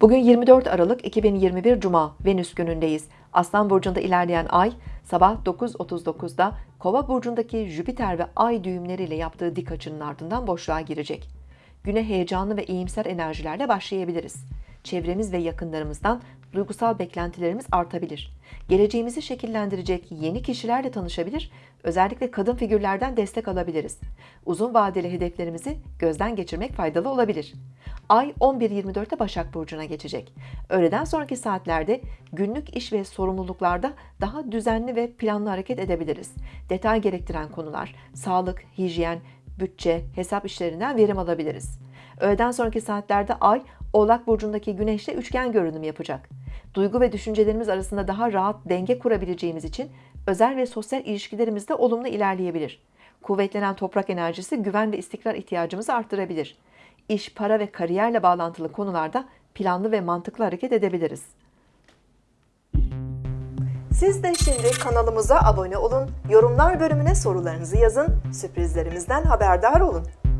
Bugün 24 Aralık 2021 Cuma Venüs günündeyiz. Aslan burcunda ilerleyen ay sabah 9.39'da Kova burcundaki Jüpiter ve Ay düğümleriyle yaptığı dik açının ardından boşluğa girecek. Güne heyecanlı ve iyimser enerjilerle başlayabiliriz. Çevremiz ve yakınlarımızdan duygusal beklentilerimiz artabilir. Geleceğimizi şekillendirecek yeni kişilerle tanışabilir, özellikle kadın figürlerden destek alabiliriz. Uzun vadeli hedeflerimizi gözden geçirmek faydalı olabilir. Ay 11.24'te Başak Burcu'na geçecek. Öğleden sonraki saatlerde günlük iş ve sorumluluklarda daha düzenli ve planlı hareket edebiliriz. Detay gerektiren konular, sağlık, hijyen, bütçe, hesap işlerinden verim alabiliriz. Öğleden sonraki saatlerde Ay, Oğlak Burcu'ndaki Güneş'le üçgen görünüm yapacak. Duygu ve düşüncelerimiz arasında daha rahat denge kurabileceğimiz için özel ve sosyal ilişkilerimizde olumlu ilerleyebilir. Kuvvetlenen toprak enerjisi güven ve istikrar ihtiyacımızı arttırabilir. İş, para ve kariyerle bağlantılı konularda planlı ve mantıklı hareket edebiliriz. Siz de şimdi kanalımıza abone olun, yorumlar bölümüne sorularınızı yazın, sürprizlerimizden haberdar olun.